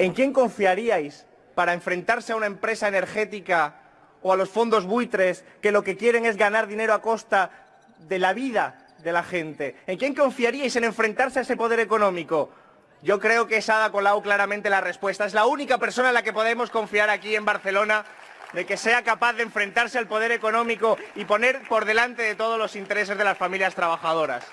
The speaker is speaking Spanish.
¿En quién confiaríais para enfrentarse a una empresa energética o a los fondos buitres que lo que quieren es ganar dinero a costa de la vida de la gente? ¿En quién confiaríais en enfrentarse a ese poder económico? Yo creo que es Ada Colau claramente la respuesta. Es la única persona en la que podemos confiar aquí en Barcelona de que sea capaz de enfrentarse al poder económico y poner por delante de todos los intereses de las familias trabajadoras.